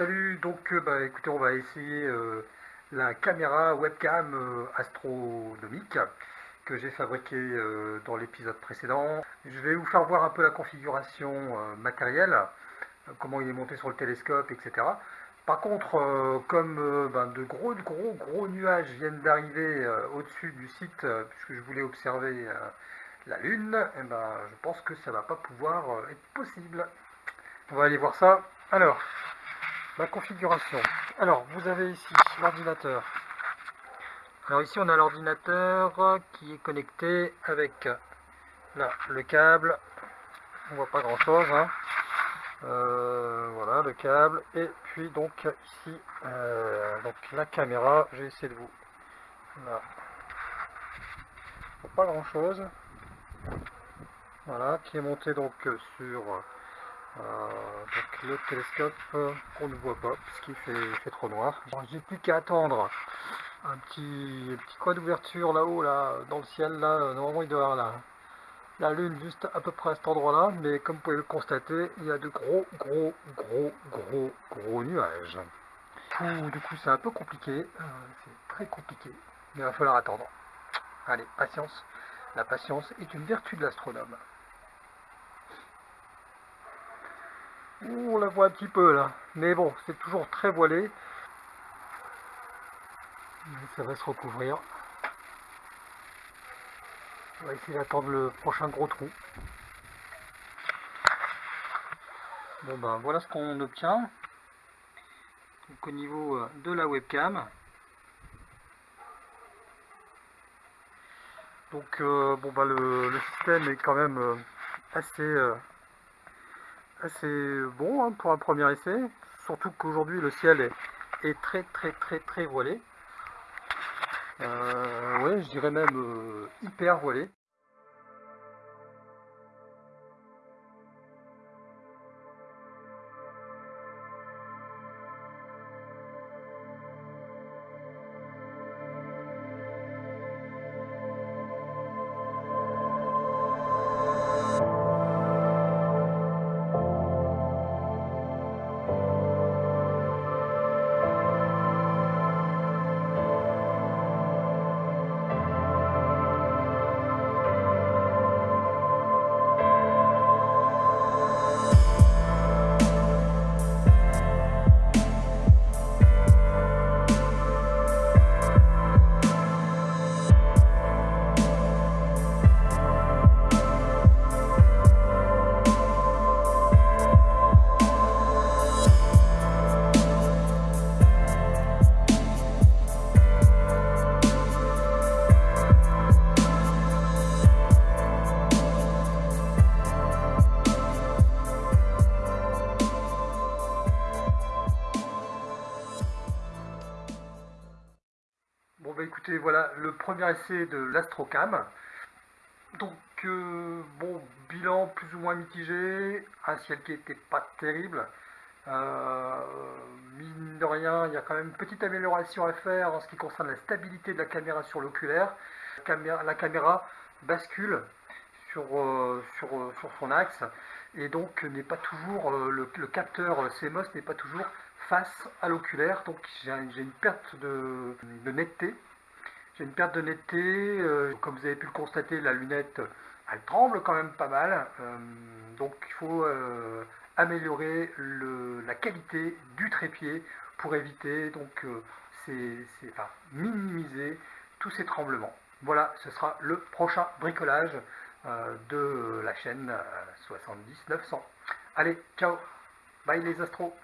Salut, donc euh, bah, écoutez, on va essayer euh, la caméra webcam euh, astronomique que j'ai fabriquée dans l'épisode précédent. Je vais vous faire voir un peu la configuration matérielle, comment il est monté sur le télescope, etc. Par contre, comme ben, de gros, gros, gros nuages viennent d'arriver au-dessus du site, puisque je voulais observer la Lune, eh ben, je pense que ça va pas pouvoir être possible. On va aller voir ça. Alors, la configuration. Alors, vous avez ici l'ordinateur. Alors ici, on a l'ordinateur qui est connecté avec là, le câble. On voit pas grand chose. Hein. Euh, voilà, le câble. Et puis donc ici, euh, donc la caméra. J'ai essayé de vous. Là. Pas grand chose. Voilà, qui est monté donc sur donc le télescope euh, qu'on ne voit pas puisqu'il fait, fait trop noir. J'ai plus qu'à attendre un petit, petit coin d'ouverture là-haut, là, dans le ciel, là, euh, normalement il doit y avoir la, la lune juste à peu près à cet endroit-là, mais comme vous pouvez le constater, il y a de gros, gros, gros, gros, gros nuages. Du coup, c'est un peu compliqué, c'est très compliqué, mais il va falloir attendre. Allez, patience. La patience est une vertu de l'astronome. On la voit un petit peu là. Mais bon, c'est toujours très voilé. ça va se recouvrir. On va essayer d'attendre le prochain gros trou. Bon ben voilà ce qu'on obtient. Donc au niveau euh, de la webcam. Donc euh, bon bah le, système est quand même euh, assez bon hein, pour un premier essai, surtout qu'aujourd'hui le ciel est, très très très très voilé. Euh, ouais, je dirais même euh, hyper voilé. Écoutez, voilà le premier essai de l'Astrocam. Donc, euh, bon, bilan plus ou moins mitigé, un ciel qui n'était pas terrible. Euh, mine de rien, il y a quand même une petite amélioration à faire en ce qui concerne la stabilité de la caméra sur l'oculaire. La caméra bascule sur, euh, sur, son axe et donc n'est pas toujours, le, capteur CMOS n'est pas toujours face à l'oculaire, donc j'ai une perte de netteté j'ai une perte de netteté, euh, comme vous avez pu le constater, la lunette, elle tremble quand même pas mal. Euh, donc il faut euh, améliorer la qualité du trépied pour éviter, donc enfin, minimiser tous ces tremblements. Voilà, ce sera le prochain bricolage de la chaîne 70 900. Allez, ciao Bye les astros